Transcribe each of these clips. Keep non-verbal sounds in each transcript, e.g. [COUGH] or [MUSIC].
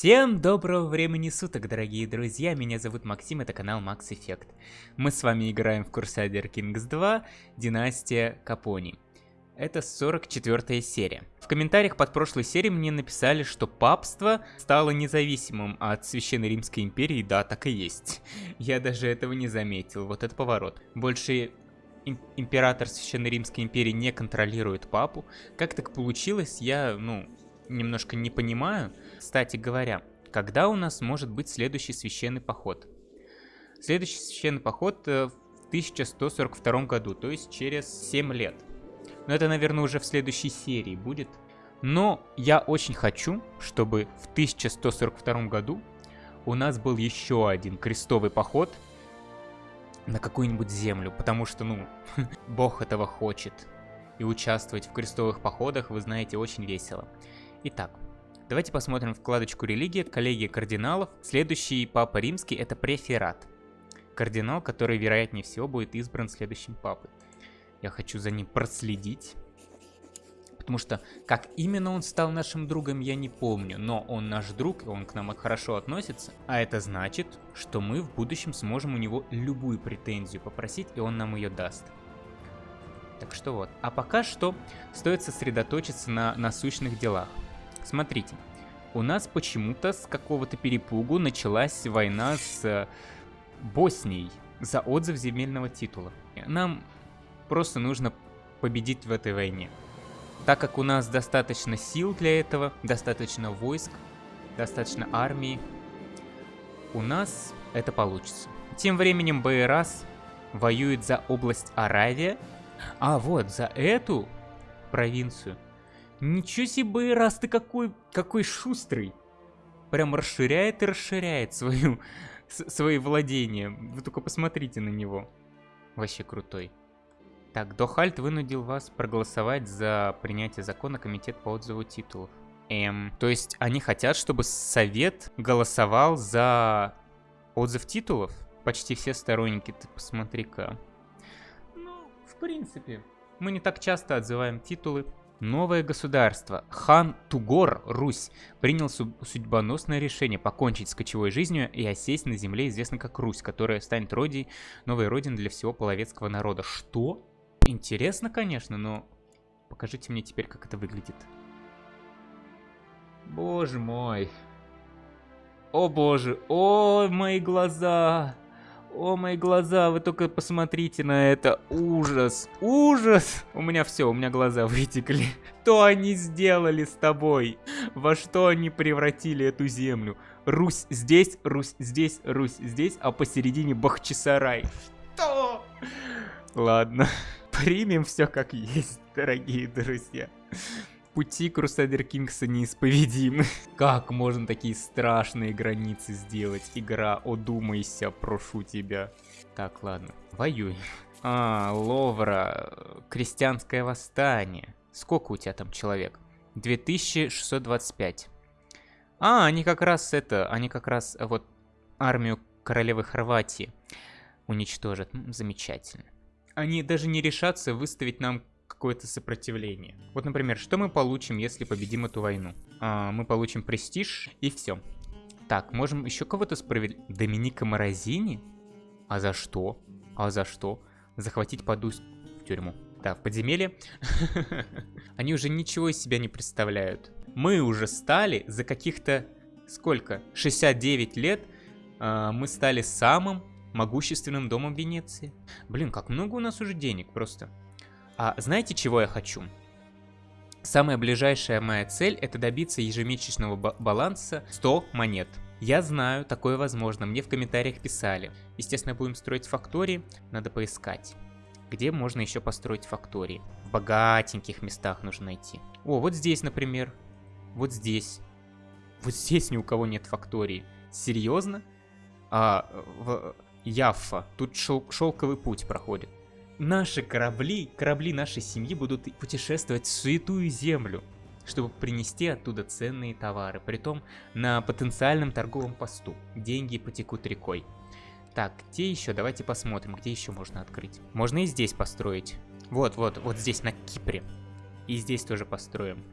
Всем доброго времени суток, дорогие друзья, меня зовут Максим, это канал Max Effect. Мы с вами играем в Crusader Kings 2, Династия Капони. Это 44 серия. В комментариях под прошлой серией мне написали, что папство стало независимым от Священной Римской империи, да, так и есть. [LAUGHS] Я даже этого не заметил, вот это поворот. Больше император Священной Римской империи не контролирует папу. Как так получилось, я, ну, немножко не понимаю. Кстати говоря, когда у нас может быть следующий священный поход? Следующий священный поход э, в 1142 году, то есть через 7 лет. Но это, наверное, уже в следующей серии будет. Но я очень хочу, чтобы в 1142 году у нас был еще один крестовый поход на какую-нибудь землю, потому что, ну, [LAUGHS] бог этого хочет. И участвовать в крестовых походах, вы знаете, очень весело. Итак, давайте посмотрим вкладочку «Религия», «Коллегия кардиналов». Следующий папа римский – это преферат. Кардинал, который, вероятнее всего, будет избран следующим папой. Я хочу за ним проследить. Потому что как именно он стал нашим другом, я не помню. Но он наш друг, и он к нам хорошо относится. А это значит, что мы в будущем сможем у него любую претензию попросить, и он нам ее даст. Так что вот. А пока что стоит сосредоточиться на насущных делах. Смотрите, у нас почему-то с какого-то перепугу началась война с э, Боснией за отзыв земельного титула. Нам просто нужно победить в этой войне. Так как у нас достаточно сил для этого, достаточно войск, достаточно армии, у нас это получится. Тем временем Байрас воюет за область Аравия. А вот, за эту провинцию Ничего себе, раз ты какой, какой шустрый. Прям расширяет и расширяет свою, свои владения. Вы только посмотрите на него. Вообще крутой. Так, Дохальт вынудил вас проголосовать за принятие закона Комитет по отзыву титулов. Эм, то есть они хотят, чтобы Совет голосовал за отзыв титулов? Почти все сторонники, ты посмотри-ка. Ну, в принципе, мы не так часто отзываем титулы. Новое государство, хан Тугор, Русь, принял судьбоносное решение покончить с кочевой жизнью и осесть на земле, известной как Русь, которая станет родиной, новой родиной для всего половецкого народа. Что? Интересно, конечно, но покажите мне теперь, как это выглядит. Боже мой. О боже, о мои глаза. О, мои глаза, вы только посмотрите на это. Ужас, ужас. У меня все, у меня глаза [LAUGHS] вытекли. Что они сделали с тобой? Во что они превратили эту землю? Русь здесь, Русь здесь, Русь здесь, а посередине Бахчисарай. Что? Ладно, [LAUGHS] примем все как есть, дорогие друзья пути Crusader Kings неисповедимы. Как можно такие страшные границы сделать? Игра, одумайся, прошу тебя. Так, ладно, воюй. А, Ловра, крестьянское восстание. Сколько у тебя там человек? 2625. А, они как раз это, они как раз вот армию королевы Хорватии уничтожат. Замечательно. Они даже не решатся выставить нам какое-то сопротивление. Вот, например, что мы получим, если победим эту войну? А, мы получим престиж и все. Так, можем еще кого-то справить. Доминика Морозини? А за что? А за что? Захватить Падусь в тюрьму. Да, в подземелье. [LAUGHS] Они уже ничего из себя не представляют. Мы уже стали за каких-то... Сколько? 69 лет э, мы стали самым могущественным домом Венеции. Блин, как много у нас уже денег просто. А знаете, чего я хочу? Самая ближайшая моя цель это добиться ежемесячного баланса 100 монет. Я знаю, такое возможно, мне в комментариях писали. Естественно, будем строить фактории, надо поискать. Где можно еще построить фактории? В богатеньких местах нужно найти. О, вот здесь, например. Вот здесь. Вот здесь ни у кого нет фактории. Серьезно? А, в Яффа. Тут шел шелковый путь проходит наши корабли, корабли нашей семьи будут путешествовать в святую землю, чтобы принести оттуда ценные товары, притом на потенциальном торговом посту. Деньги потекут рекой. Так, где еще? Давайте посмотрим, где еще можно открыть. Можно и здесь построить. Вот, вот, вот здесь, на Кипре. И здесь тоже построим.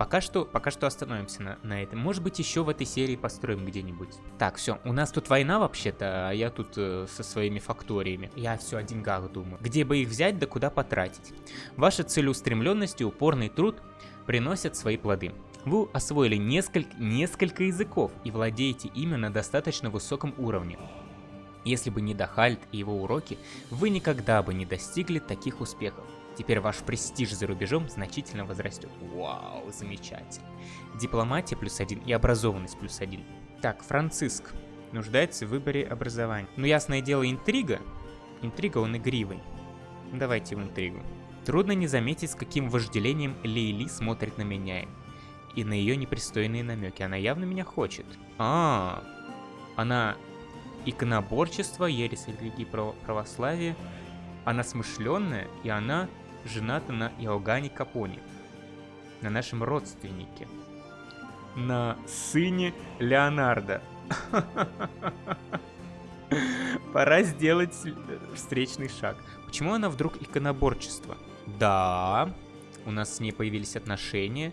Пока что, пока что остановимся на, на этом. Может быть, еще в этой серии построим где-нибудь. Так, все, у нас тут война вообще-то, а я тут э, со своими факториями. Я все о деньгах думаю. Где бы их взять, да куда потратить. Ваша целеустремленность и упорный труд приносят свои плоды. Вы освоили несколько, несколько языков и владеете ими на достаточно высоком уровне. Если бы не Дахальд и его уроки, вы никогда бы не достигли таких успехов. Теперь ваш престиж за рубежом значительно возрастет. Вау, замечательно. Дипломатия плюс один и образованность плюс один. Так, Франциск. Нуждается в выборе образования. Ну, ясное дело, интрига. Интрига, он игривый. Давайте в интригу. Трудно не заметить, с каким вожделением Лейли смотрит на меня и на ее непристойные намеки. Она явно меня хочет. А, -а, -а. она иконоборчество, ересь религии православия. Она смышленная, и она жената на Иоганне Капоне, на нашем родственнике, на сыне Леонардо. [LAUGHS] Пора сделать встречный шаг. Почему она вдруг иконоборчество? Да, у нас с ней появились отношения,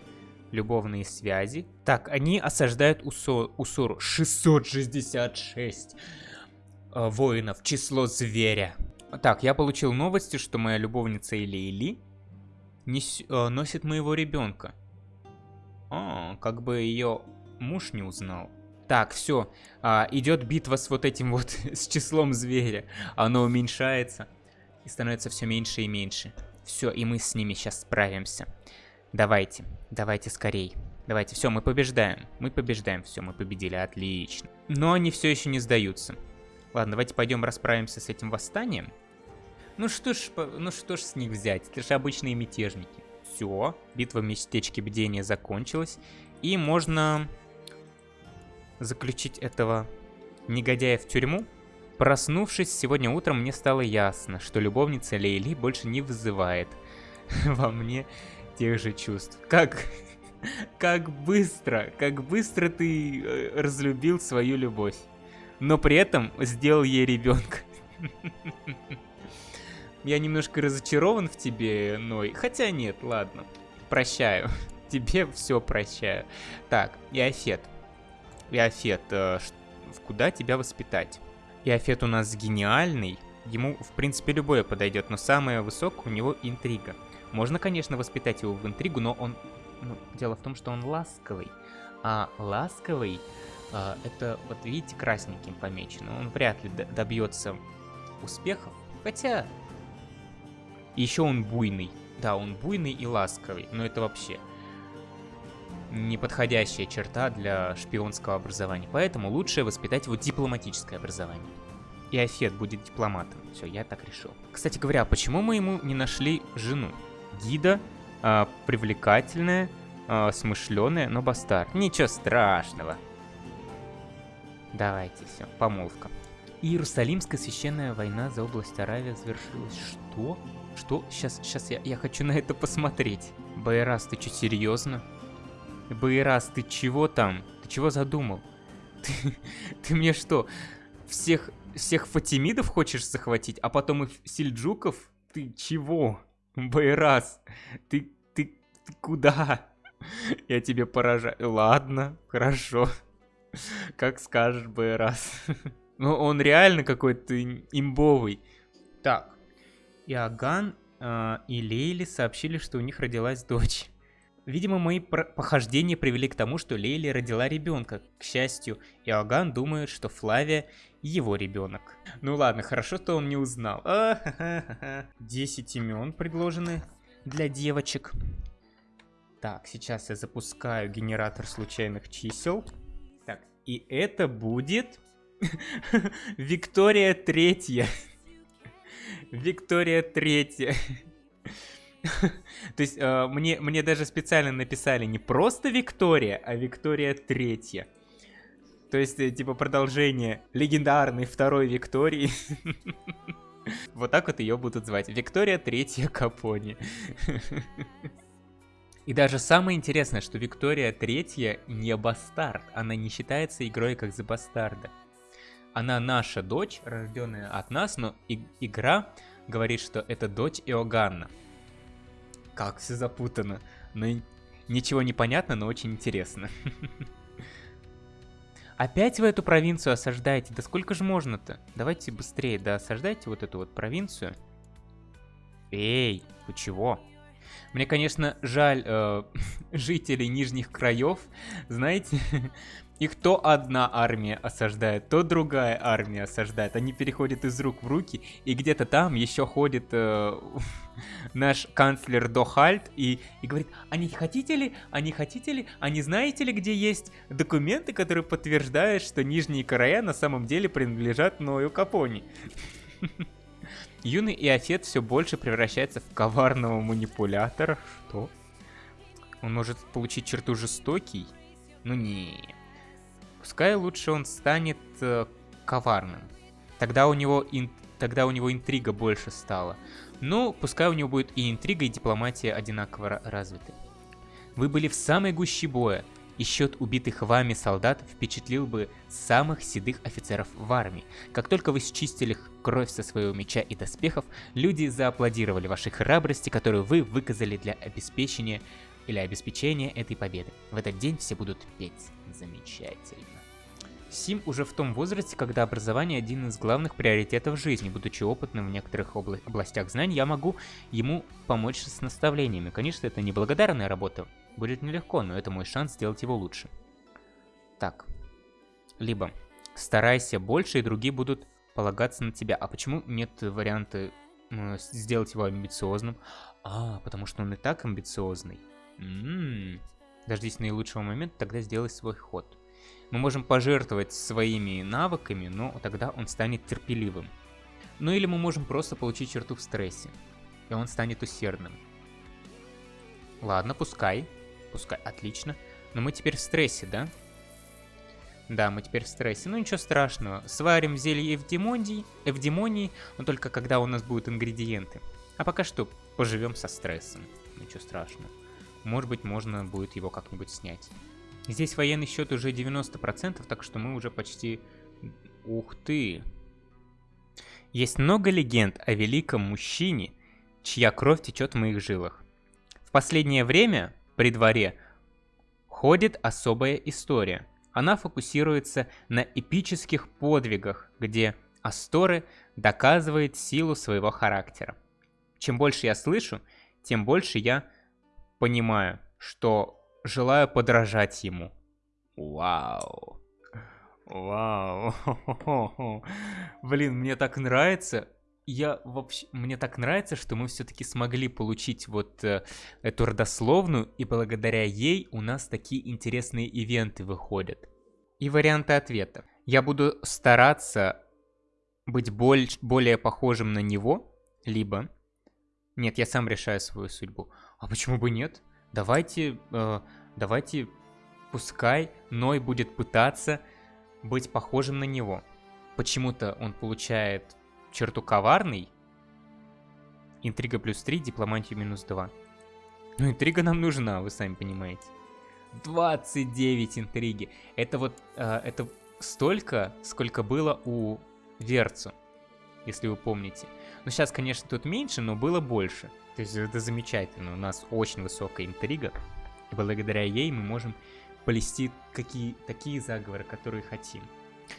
любовные связи. Так, они осаждают Усо, Усору. 666 э, воинов, число зверя. Так, я получил новости, что моя любовница Или нес, э, носит моего ребенка. А, как бы ее муж не узнал. Так, все, а, идет битва с вот этим вот, [LAUGHS] с числом зверя. Оно уменьшается и становится все меньше и меньше. Все, и мы с ними сейчас справимся. Давайте, давайте скорей. Давайте, все, мы побеждаем. Мы побеждаем, все, мы победили, отлично. Но они все еще не сдаются. Ладно, давайте пойдем расправимся с этим восстанием. Ну что ж, ну что ж с них взять, это же обычные мятежники. Все, битва в местечке бдения закончилась. И можно заключить этого негодяя в тюрьму. Проснувшись сегодня утром, мне стало ясно, что любовница Лейли больше не вызывает [LAUGHS] во мне тех же чувств. Как, [LAUGHS] как быстро, как быстро ты э, разлюбил свою любовь но при этом сделал ей ребенка. Я немножко разочарован в тебе, Ной. Хотя нет, ладно. Прощаю. [LAUGHS] Тебе все прощаю. Так, Иофет. Иофет, э, куда тебя воспитать? Иофет у нас гениальный. Ему, в принципе, любое подойдет, но самое высокое у него интрига. Можно, конечно, воспитать его в интригу, но он... Ну, дело в том, что он ласковый. А ласковый это, вот видите, красненьким помечено. Он вряд ли добьется успехов. Хотя, еще он буйный. Да, он буйный и ласковый, но это вообще неподходящая черта для шпионского образования. Поэтому лучше воспитать его дипломатическое образование. И Афет будет дипломатом. Все, я так решил. Кстати говоря, почему мы ему не нашли жену? Гида, э, привлекательная, э, смышленая, но бастард. Ничего страшного. Давайте, все, помолвка. Иерусалимская священная война за область Аравия завершилась. Что? Что? Сейчас, сейчас я, я хочу на это посмотреть. Байрас, ты что, серьезно? Байрас, ты чего там? Ты чего задумал? [LAUGHS] Ты, ты мне что, всех, всех Фатимидов хочешь захватить, а потом и Сельджуков? Ты чего? Байрас, ты, ты, ты куда? [LAUGHS] Я тебе поражаю. Ладно, хорошо. [LAUGHS] Как скажешь, бы раз. [LAUGHS] Ну, он реально какой-то имбовый. Так. Иоганн э, и Лейли сообщили, что у них родилась дочь. Видимо, мои похождения привели к тому, что Лейли родила ребенка. К счастью, Иоганн думает, что Флавия его ребенок. Ну ладно, хорошо, что он не узнал. [LAUGHS] Десять имен предложены для девочек. Так, сейчас я запускаю генератор случайных чисел. И это будет [LAUGHS] Виктория Третья. Виктория Третья. То есть э, мне, мне даже специально написали не просто Виктория, а Виктория Третья. То есть, э, типа, продолжение легендарной второй Виктории. [LAUGHS] Вот так вот ее будут звать. Виктория Третья Капони. [LAUGHS] И даже самое интересное, что Виктория Третья не бастард, она не считается игрой как за бастарда. Она наша дочь, рожденная от нас, но и игра говорит, что это дочь Иоганна. Как все запутано. Но Ничего не понятно, но очень интересно. [LAUGHS] Опять вы эту провинцию осаждаете? Да сколько же можно-то? Давайте быстрее, да, осаждайте вот эту вот провинцию. Эй, вы чего? Мне, конечно, жаль э, [LAUGHS] жителей нижних краев. Знаете, [LAUGHS] их то одна армия осаждает, то другая армия осаждает. Они переходят из рук в руки, и где-то там еще ходит э, [LAUGHS] наш канцлер Дохальт и, и говорит, а не хотите ли, а не хотите ли, а не знаете ли, где есть документы, которые подтверждают, что нижние края на самом деле принадлежат Ною Капони. Юный Иофет все больше превращается в коварного манипулятора. Что? Он может получить черту жестокий? Ну не. Пускай лучше он станет э, коварным. Тогда у него ин... тогда у него интрига больше стала. Ну, пускай у него будет и интрига, и дипломатия одинаково развиты. Вы были в самой гуще боя и счет убитых вами солдат впечатлил бы самых седых офицеров в армии. Как только вы счистили кровь со своего меча и доспехов, люди зааплодировали вашей храбрости, которую вы выказали для обеспечения или обеспечения этой победы. В этот день все будут петь. Замечательно. Сим уже в том возрасте, когда образование один из главных приоритетов жизни. Будучи опытным в некоторых обла областях знаний, я могу ему помочь с наставлениями. Конечно, это не благодарная работа, Будет нелегко, но это мой шанс сделать его лучше. Так. Либо старайся больше, и другие будут полагаться на тебя. А почему нет варианта сделать его амбициозным? А, потому что он и так амбициозный. М -м -м. Дождись наилучшего момента, тогда сделай свой ход. Мы можем пожертвовать своими навыками, но тогда он станет терпеливым. Ну или мы можем просто получить черту в стрессе, и он станет усердным. Ладно, пускай. Пускай, отлично. Но мы теперь в стрессе, да? Да, мы теперь в стрессе. Ну ничего страшного. Сварим зелье эвдемонии, эвдемонии, но только когда у нас будут ингредиенты. А пока что поживем со стрессом. Ничего страшного. Может быть, можно будет его как-нибудь снять. Здесь военный счет уже 90%, так что мы уже почти... Ух ты! Есть много легенд о великом мужчине, чья кровь течет в моих жилах. В последнее время при дворе ходит особая история. Она фокусируется на эпических подвигах, где Асторы доказывает силу своего характера. Чем больше я слышу, тем больше я понимаю, что желаю подражать ему. Вау. Вау. [LAUGHS] Блин, мне так нравится я вообще, мне так нравится, что мы все-таки смогли получить вот э, эту родословную, и благодаря ей у нас такие интересные ивенты выходят. И варианты ответа. Я буду стараться быть боль, более похожим на него, либо... Нет, я сам решаю свою судьбу. А почему бы нет? Давайте, э, давайте, пускай Ной будет пытаться быть похожим на него. Почему-то он получает черту коварный. Интрига плюс 3, дипломатию минус 2. Ну, интрига нам нужна, вы сами понимаете. 29 интриги. Это вот, э, это столько, сколько было у Верцу, если вы помните. Ну, сейчас, конечно, тут меньше, но было больше. То есть это замечательно. У нас очень высокая интрига. И благодаря ей мы можем плести какие, такие заговоры, которые хотим.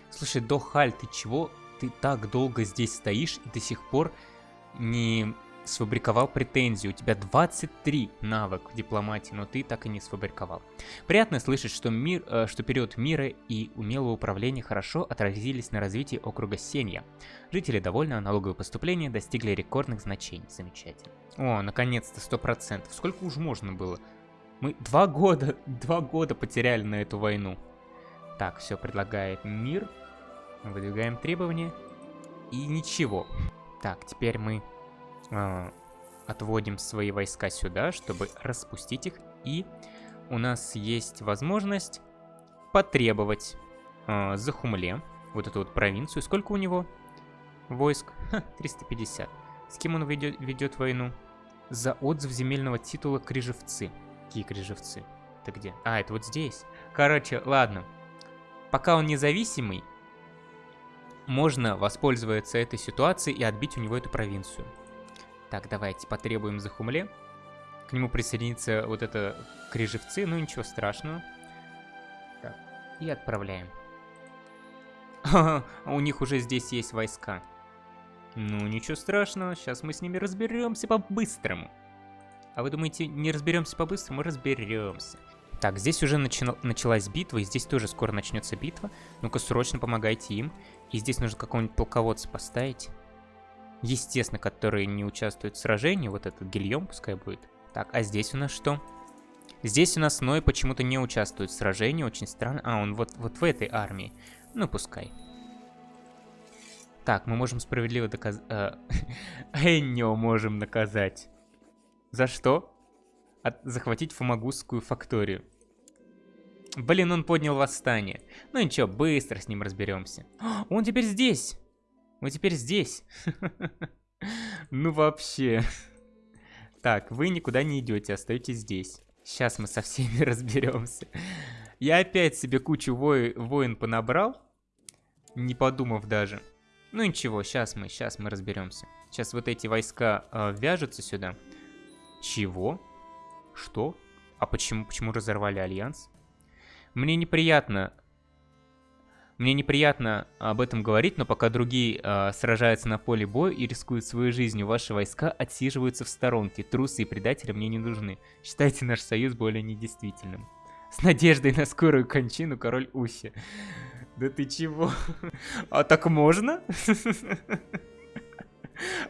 Слушай, Дохаль, ты чего ты так долго здесь стоишь и до сих пор не сфабриковал претензию. У тебя 23 навык в дипломатии, но ты так и не сфабриковал. Приятно слышать, что, мир, э, что период мира и умелого управления хорошо отразились на развитии округа Сенья. Жители довольны, а налоговые поступления достигли рекордных значений. Замечательно. О, наконец-то, 100%. Сколько уж можно было? Мы два года, два года потеряли на эту войну. Так, все предлагает мир. Выдвигаем требования. И ничего. Так, теперь мы э, отводим свои войска сюда, чтобы распустить их. И у нас есть возможность потребовать э, за Хумле, вот эту вот провинцию. Сколько у него войск? Ха, 350. С кем он ведет, ведет войну? За отзыв земельного титула Крижевцы. Какие Крижевцы? Это где? А, это вот здесь. Короче, ладно. Пока он независимый, можно воспользоваться этой ситуацией и отбить у него эту провинцию. Так, давайте потребуем за Хумле. к нему присоединится вот это крижевцы, ну ничего страшного. Так, и отправляем. [LAUGHS] У них уже здесь есть войска. Ну, ничего страшного, сейчас мы с ними разберемся по-быстрому. А вы думаете, не разберемся по-быстрому? Разберемся. Так, здесь уже начи началась битва, и здесь тоже скоро начнется битва. Ну-ка, срочно помогайте им. И здесь нужно какого-нибудь полководца поставить. Естественно, который не участвует в сражении. Вот этот Гильем пускай будет. Так, а здесь у нас что? Здесь у нас Ной почему-то не участвует в сражении, очень странно. А, он вот, вот в этой армии. Ну, пускай. Так, мы можем справедливо доказать... Э, [LAUGHS] Эннио можем наказать. За что? От... Захватить Фомагусскую факторию. Блин, он поднял восстание. Ну ничего, быстро с ним разберемся. Он теперь здесь! Он теперь здесь! [LAUGHS] Ну вообще... Так, вы никуда не идете, остаетесь здесь. Сейчас мы со всеми [LAUGHS] разберемся. Я опять себе кучу во... воин понабрал, не подумав даже. Ну ничего, сейчас мы, сейчас мы разберемся. Сейчас вот эти войска э, вяжутся сюда. Чего? Что? А почему, почему разорвали альянс? Мне неприятно... Мне неприятно об этом говорить, но пока другие э, сражаются на поле боя и рискуют своей жизнью, ваши войска отсиживаются в сторонке. Трусы и предатели мне не нужны. Считайте наш союз более недействительным. С надеждой на скорую кончину, король Уси. Да ты чего? [LAUGHS] А так можно? [LAUGHS]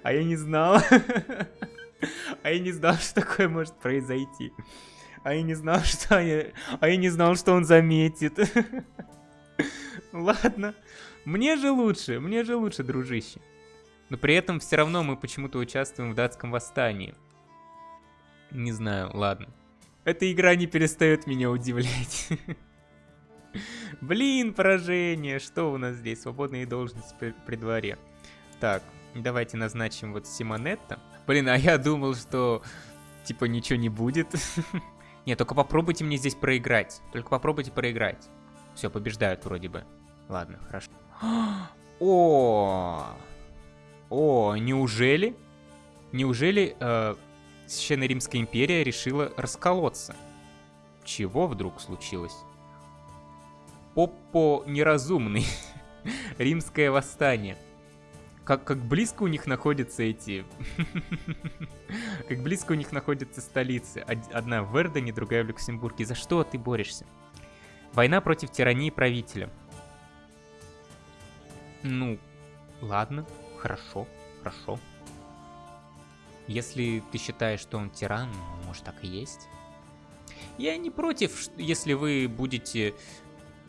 А я не знал. [LAUGHS] А я не знал, что такое может произойти. А я не знал, [LAUGHS] что я... А я не знал, что он заметит. [LAUGHS] Ладно. Мне же лучше, мне же лучше, дружище. Но при этом все равно мы почему-то участвуем в датском восстании. Не знаю, ладно. Эта игра не перестает меня удивлять. [LAUGHS] Блин, поражение. Что у нас здесь? Свободные должности при, дворе. Так, давайте назначим вот Симонетта. Блин, а я думал, что типа ничего не будет. Нет, только попробуйте мне здесь проиграть. Только попробуйте проиграть. Все, побеждают вроде бы. Ладно, хорошо. [GASPS] О, о, неужели? Неужели э, Священная Римская империя решила расколоться? Чего вдруг случилось? Поппо неразумный. [LAUGHS] Римское восстание как, как близко у них находятся эти... [LAUGHS] как близко у них находятся столицы. Одна в Вердене, другая в Люксембурге. За что ты борешься? Война против тирании правителя. Ну, ладно, хорошо, хорошо. Если ты считаешь, что он тиран, может так и есть. Я не против, если вы будете...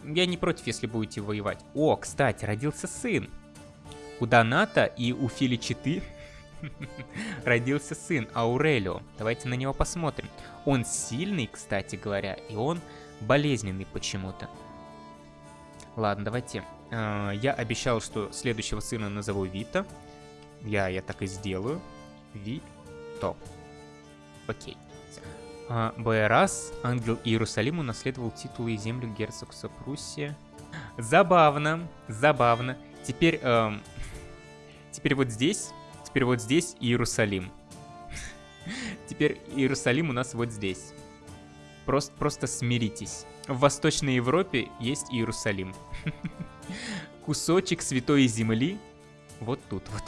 Я не против, если будете воевать. О, кстати, родился сын. У Доната и у Филичиты [LAUGHS] родился сын Аурелио. Давайте на него посмотрим. Он сильный, кстати говоря, и он болезненный почему-то. Ладно, давайте. А, я обещал, что следующего сына назову Вита. Я, я так и сделаю. Вито. Окей. А, Байрас, ангел Иерусалима, унаследовал титулы и землю герцогства Пруссия. Забавно, забавно. Теперь эм, Теперь вот здесь, теперь вот здесь Иерусалим. [LAUGHS] Теперь Иерусалим у нас вот здесь. Просто, просто смиритесь. В Восточной Европе есть Иерусалим. [LAUGHS] Кусочек святой земли вот тут вот.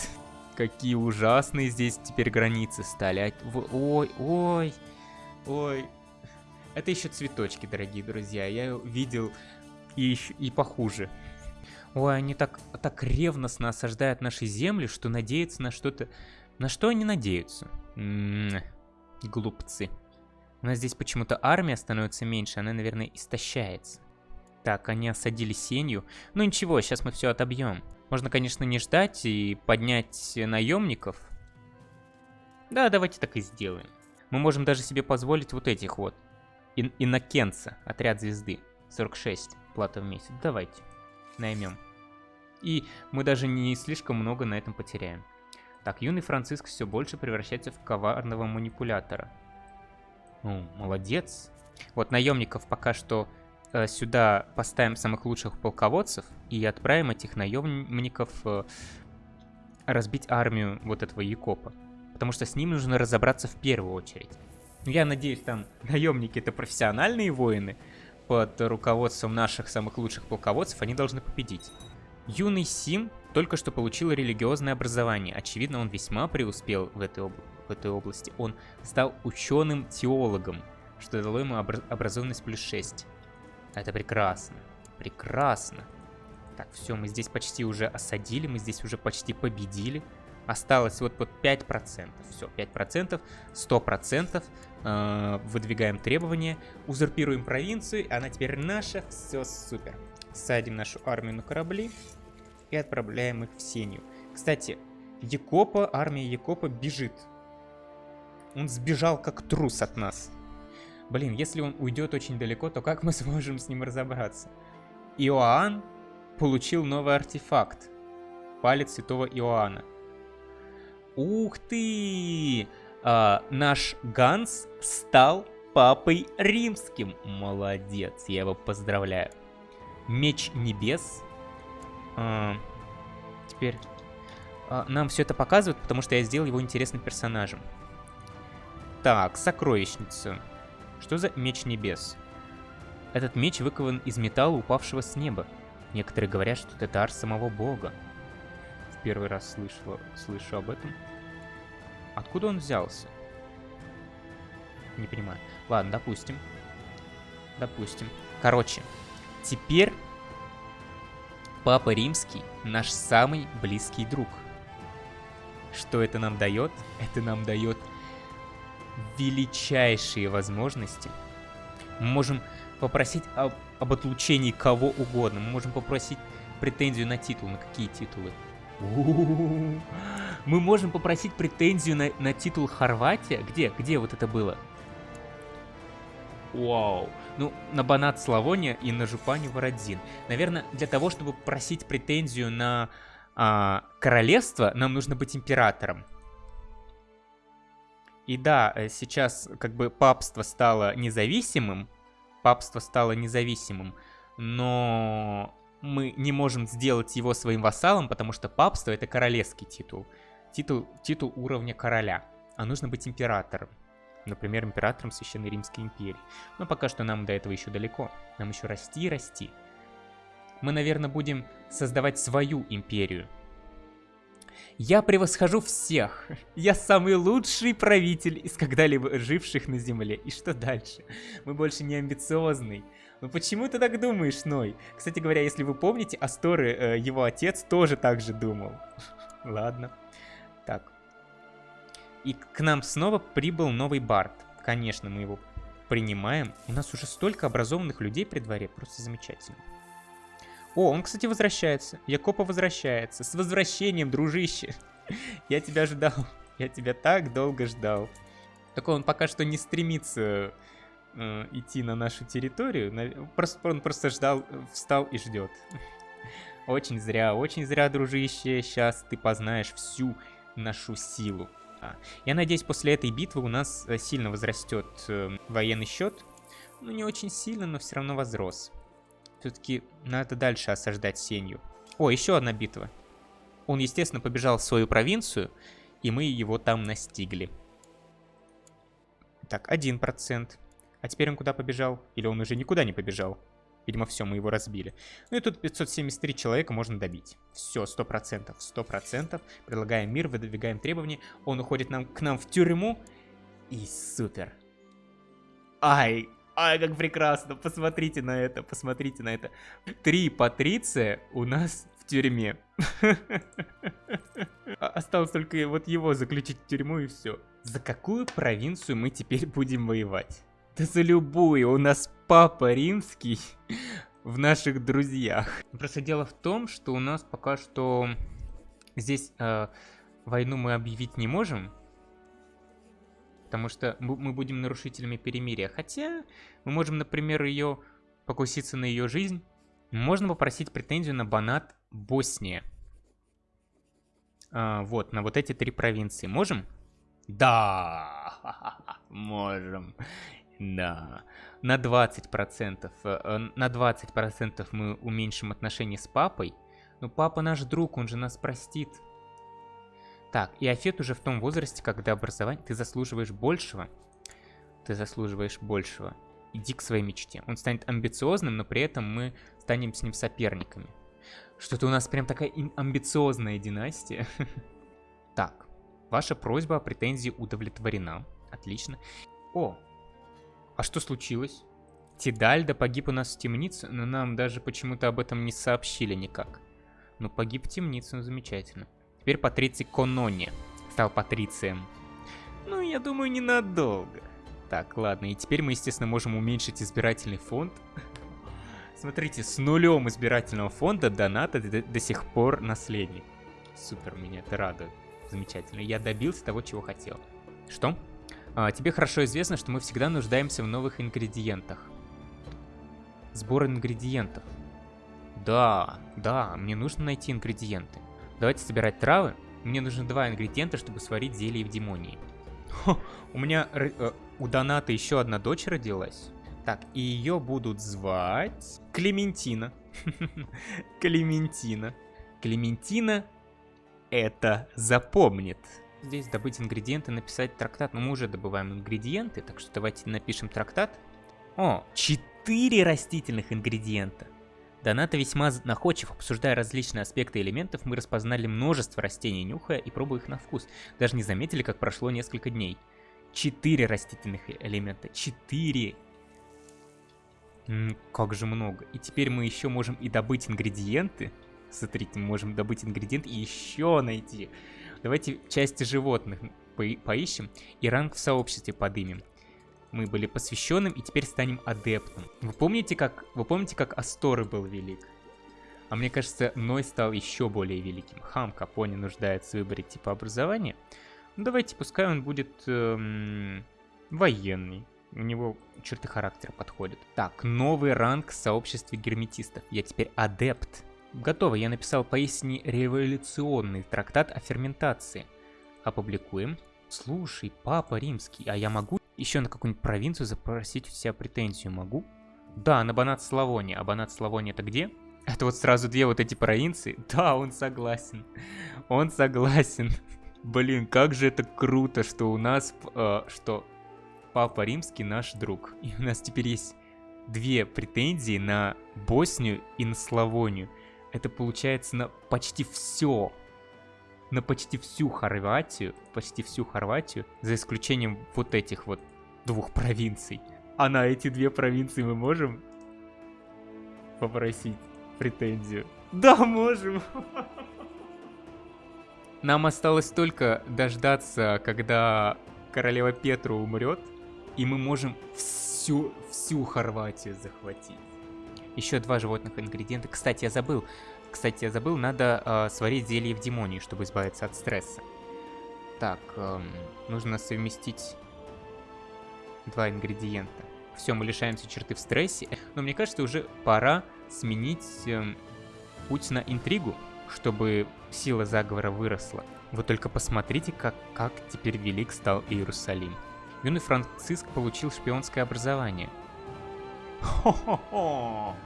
Какие ужасные здесь теперь границы стали. Ой, ой, ой. Это еще цветочки, дорогие друзья. Я видел и, и похуже. Ой, они так, так ревностно осаждают наши земли, что надеются на что-то... На что они надеются? М -м -м, глупцы. У нас здесь почему-то армия становится меньше, она, наверное, истощается. Так, они осадили сенью. Ну ничего, сейчас мы все отобьем. Можно, конечно, не ждать и поднять наемников. Да, давайте так и сделаем. Мы можем даже себе позволить вот этих вот. Ин Иннокенца, отряд звезды. 46 плата в месяц. Давайте наймем. И мы даже не слишком много на этом потеряем. Так, юный Франциск все больше превращается в коварного манипулятора. Ну, молодец. Вот наемников пока что э, сюда поставим самых лучших полководцев и отправим этих наемников э, разбить армию вот этого Якопа. Потому что с ним нужно разобраться в первую очередь. Ну, я надеюсь, там наемники это профессиональные воины. Под руководством наших самых лучших полководцев они должны победить. Юный Сим только что получил религиозное образование. Очевидно, он весьма преуспел в этой, об... в этой области. Он стал ученым-теологом, что дало ему обра... образованность плюс 6. Это прекрасно. Прекрасно. Так, все, мы здесь почти уже осадили, мы здесь уже почти победили. Осталось вот под 5%. Все, 5%, 100%. Э, выдвигаем требования, узурпируем провинцию, она теперь наша. Все супер. Садим нашу армию на корабли и отправляем их в Сенью. Кстати, Якопа, армия Якопа бежит. Он сбежал как трус от нас. Блин, если он уйдет очень далеко, то как мы [LAUGHS] сможем с ним разобраться? Иоанн получил новый артефакт. Палец святого Иоанна. Ух ты! А, наш Ганс стал папой римским. Молодец, я его поздравляю. Меч небес. А, теперь а, нам все это показывают, потому что я сделал его интересным персонажем. Так, сокровищница. Что за меч небес? Этот меч выкован из металла, упавшего с неба. Некоторые говорят, что это дар самого бога. Первый раз слышала, слышу об этом. Откуда он взялся? Не понимаю. Ладно, допустим. Допустим. Короче, теперь Папа Римский наш самый близкий друг. Что это нам дает? Это нам дает величайшие возможности. Мы можем попросить об, об отлучении кого угодно. Мы можем попросить претензию на титул. На какие титулы? Мы можем попросить претензию на, на титул Хорватия. Где? Где вот это было? Вау. Ну, на Банат Славония и на Жупаню Вородзин. Наверное, для того, чтобы просить претензию на а, королевство, нам нужно быть императором. И да, э, сейчас как бы папство стало независимым, папство стало независимым, но мы не можем сделать его своим вассалом, потому что папство это королевский титул. Титул, титул уровня короля, а нужно быть императором. Например, императором Священной Римской империи. Но пока что нам до этого еще далеко. Нам еще расти и расти. Мы, наверное, будем создавать свою империю, я превосхожу всех. Я самый лучший правитель из когда-либо живших на Земле. И что дальше? Мы больше не амбициозный. Ну почему ты так думаешь, Ной? Кстати говоря, если вы помните, Асторы, э, его отец, тоже так же думал. [LAUGHS] Ладно. Так. И к нам снова прибыл новый Барт. Конечно, мы его принимаем. У нас уже столько образованных людей при дворе. Просто замечательно. О, он, кстати, возвращается. Якопа возвращается. С возвращением, дружище. [LAUGHS] Я тебя ждал. Я тебя так долго ждал. Только он пока что не стремится э, идти на нашу территорию. Просто, он просто ждал, встал и ждет. Очень зря, очень зря, дружище. Сейчас ты познаешь всю нашу силу. А, я надеюсь, после этой битвы у нас э, сильно возрастет э, военный счет. Ну, не очень сильно, но все равно возрос. Все-таки надо дальше осаждать Сенью. О, еще одна битва. Он, естественно, побежал в свою провинцию, и мы его там настигли. Так, один процент. А теперь он куда побежал? Или он уже никуда не побежал? Видимо, все, мы его разбили. Ну и тут 573 человека можно добить. Все, 100%. 100%. Предлагаем мир, выдвигаем требования. Он уходит нам, к нам в тюрьму. И супер. Ай, Ай, как прекрасно, посмотрите на это, посмотрите на это. Три Патриция у нас в тюрьме. [LAUGHS] А, осталось только вот его заключить в тюрьму и все. За какую провинцию мы теперь будем воевать? Да за любую, у нас папа римский [LAUGHS] в наших друзьях. Просто дело в том, что у нас пока что здесь э, войну мы объявить не можем, потому что мы будем нарушителями перемирия. Хотя мы можем, например, ее покуситься на ее жизнь. Можно попросить претензию на Банат Босния. А, вот, на вот эти три провинции. Можем? Да, [LAUGHS] можем. Да, на 20%. Э, на 20% мы уменьшим отношения с папой. Но папа наш друг, он же нас простит. Так, и Афет уже в том возрасте, когда образование ты заслуживаешь большего. Ты заслуживаешь большего. Иди к своей мечте. Он станет амбициозным, но при этом мы станем с ним соперниками. Что-то у нас прям такая амбициозная династия. [LAUGHS] Так, ваша просьба о претензии удовлетворена. Отлично. О, а что случилось? Тидальда погиб у нас в темнице, но нам даже почему-то об этом не сообщили никак. Ну, погиб в темнице, ну замечательно. Теперь Патриций Конони стал Патрицием. Ну, я думаю, ненадолго. Так, ладно, и теперь мы, естественно, можем уменьшить избирательный фонд. [LAUGHS] Смотрите, с нулем избирательного фонда доната до, до сих пор наследник. Супер, меня это радует. Замечательно. Я добился того, чего хотел. Что? А, тебе хорошо известно, что мы всегда нуждаемся в новых ингредиентах. Сбор ингредиентов. Да, да, мне нужно найти ингредиенты. Давайте собирать травы. Мне нужно два ингредиента, чтобы сварить зелье в демонии. Хо, у меня, э, у Доната еще одна дочь родилась. Так, и ее будут звать Клементина. [LAUGHS] Клементина. Клементина это запомнит. Здесь добыть ингредиенты, написать трактат. Но мы уже добываем ингредиенты, так что давайте напишем трактат. О, четыре растительных ингредиента. Доната весьма находчив, обсуждая различные аспекты элементов, мы распознали множество растений, нюхая и пробуя их на вкус. Даже не заметили, как прошло несколько дней. Четыре растительных элемента. Четыре! как же много. И теперь мы еще можем и добыть ингредиенты. Смотрите, мы можем добыть ингредиент и еще найти. Давайте части животных по поищем и ранг в сообществе подымем. Мы были посвященным и теперь станем адептом. Вы помните, как, вы помните, как Асторы был велик? А мне кажется, Ной стал еще более великим. Хам Капони нуждается в выборе типа образования. Ну, давайте, пускай он будет эм, военный. У него черты характера подходят. Так, новый ранг в сообществе герметистов. Я теперь адепт. Готово, я написал поистине революционный трактат о ферментации. Опубликуем. Слушай, папа римский, а я могу еще на какую-нибудь провинцию запросить у себя претензию? Могу? Да, на Банат Славония. А Банат Славония это где? Это вот сразу две вот эти провинции? [LAUGHS] Да, он согласен. Он согласен. Блин, как же это круто, что у нас, э, что Папа Римский наш друг. И у нас теперь есть две претензии на Боснию и на Славонию. Это получается на почти все. На почти всю Хорватию, почти всю Хорватию, за исключением вот этих вот двух провинций. А на эти две провинции мы можем попросить претензию? Да, можем. [LAUGHS] Нам осталось только дождаться, когда королева Петра умрет, и мы можем всю, всю Хорватию захватить. Еще два животных ингредиента. Кстати, я забыл. Кстати, я забыл, надо э, сварить зелье в демонии, чтобы избавиться от стресса. Так, э, нужно совместить два ингредиента. Все, мы лишаемся черты в стрессе. Но мне кажется, уже пора сменить э, путь на интригу, чтобы сила заговора выросла. Вы только посмотрите, как, как теперь велик стал Иерусалим. Юный Франциск получил шпионское образование. Хо-хо-хо!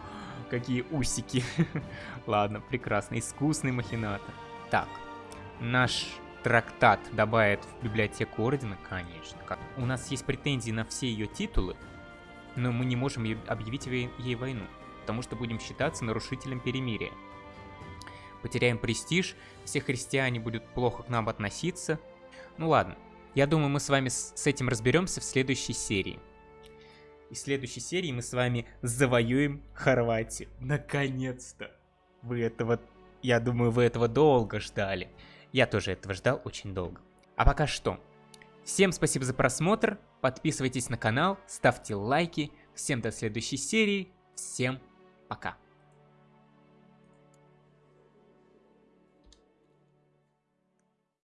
Какие усики. [LAUGHS] Ладно, прекрасно. Искусный махинатор. Так, наш трактат добавит в библиотеку Ордена, конечно. Как? У нас есть претензии на все ее титулы, но мы не можем объявить ей войну, потому что будем считаться нарушителем перемирия. Потеряем престиж, все христиане будут плохо к нам относиться. Ну ладно, я думаю, мы с вами с этим разберемся в следующей серии. И в следующей серии мы с вами завоюем Хорватию. Наконец-то! Вы этого, я думаю, вы этого долго ждали. Я тоже этого ждал очень долго. А пока что. Всем спасибо за просмотр, подписывайтесь на канал, ставьте лайки. Всем до следующей серии, всем пока.